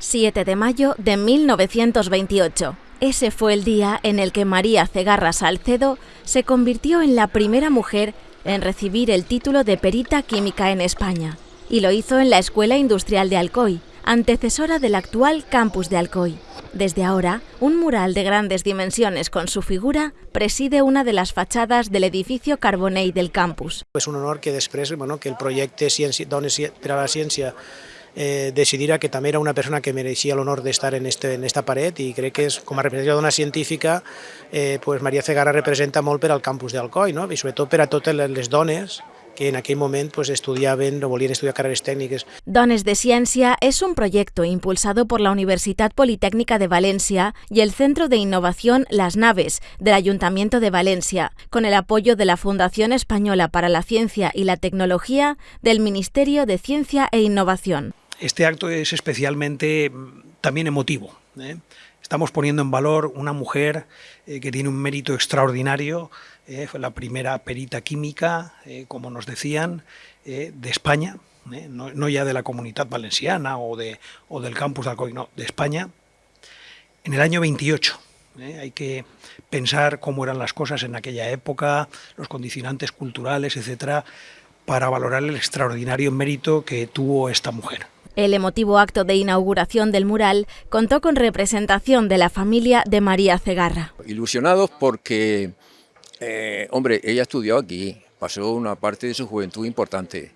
7 de mayo de 1928. Ese fue el día en el que María Cegarra Salcedo se convirtió en la primera mujer en recibir el título de perita química en España. Y lo hizo en la Escuela Industrial de Alcoy, antecesora del actual campus de Alcoy. Desde ahora, un mural de grandes dimensiones con su figura preside una de las fachadas del edificio Carbonell del campus. És un honor que després bueno, que el projecte Dones per a la Ciència eh, que també era una persona que mereixia l'honor d'estar en, este, en esta paret i crec que és, com a representació d'una científica eh, pues Maria Cegarra representa molt per al campus d'Alcoi no? i sobretot per a totes les dones que en aquell moment pues, estudiaven o volien estudiar carreres tècniques. Dones de Ciencia es un proyecto impulsado por la Universidad Politécnica de Valencia y el Centro de Innovación Las Naves del Ayuntamiento de Valencia, con el apoyo de la Fundación Española para la Ciencia y la Tecnología del Ministerio de Ciencia e Innovación. Este acto es especialmente mm, también emotivo. ¿eh? Estamos poniendo en valor una mujer eh, que tiene un mérito extraordinario, eh, fue la primera perita química, como nos decían, de España, no, ya de la comunidad valenciana o, de, o del campus de Alcoy, no, de España, en el año 28. ¿eh? Hay que pensar cómo eran las cosas en aquella época, los condicionantes culturales, etcétera, para valorar el extraordinario mérito que tuvo esta mujer. El emotivo acto de inauguración del mural contó con representación de la familia de María Cegarra. Ilusionados porque, eh, hombre, ella estudió aquí, pasó una parte de su juventud importante.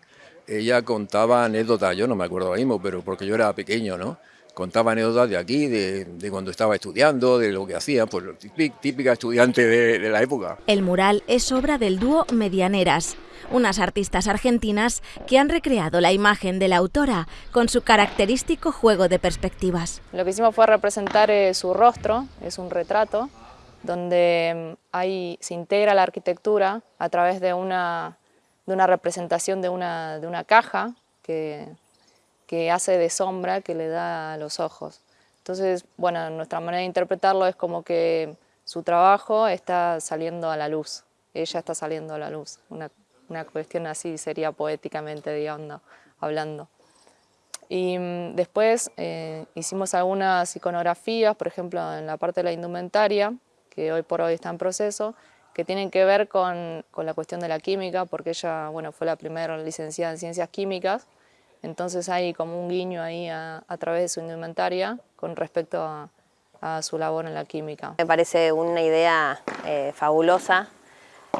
Ella contaba anécdotas, yo no me acuerdo ahora mismo, pero porque yo era pequeño, ¿no? Contaba anécdotas de aquí, de, de cuando estaba estudiando, de lo que hacía, pues típica estudiante de, de la época. El mural es obra del dúo Medianeras, unas artistas argentinas que han recreado la imagen de la autora con su característico juego de perspectivas. Lo que hicimos fue representar eh, su rostro, es un retrato, donde hay, se integra la arquitectura a través de una, de una representación de una, de una caja que, que hace de sombra que le da a los ojos. Entonces, bueno, nuestra manera de interpretarlo es como que su trabajo está saliendo a la luz, ella está saliendo a la luz, una una cuestión así sería poéticamente, digamos, hablando. Y mm, después eh, hicimos algunas iconografías, por ejemplo, en la parte de la indumentaria, que hoy por hoy está en proceso, que tienen que ver con, con la cuestión de la química, porque ella bueno, fue la primera licenciada en Ciencias Químicas, entonces hay como un guiño ahí a, a través de su indumentaria con respecto a, a, su labor en la química. Me parece una idea eh, fabulosa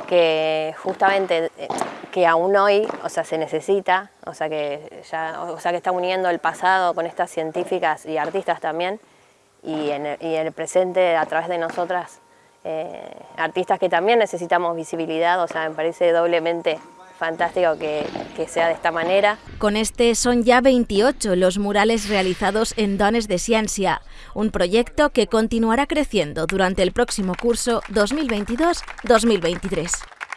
que justamente eh, que aún hoy, o sea, se necesita, o sea, que ya, o sea, que está uniendo el pasado con estas científicas y artistas también, y en el, y el presente a través de nosotras, eh, artistas que también necesitamos visibilidad, o sea, me parece doblemente fantástico que, que, sea de esta manera. Con este son ya 28 los murales realizados en Dones de Ciencia, un proyecto que continuará creciendo durante el próximo curso 2022-2023.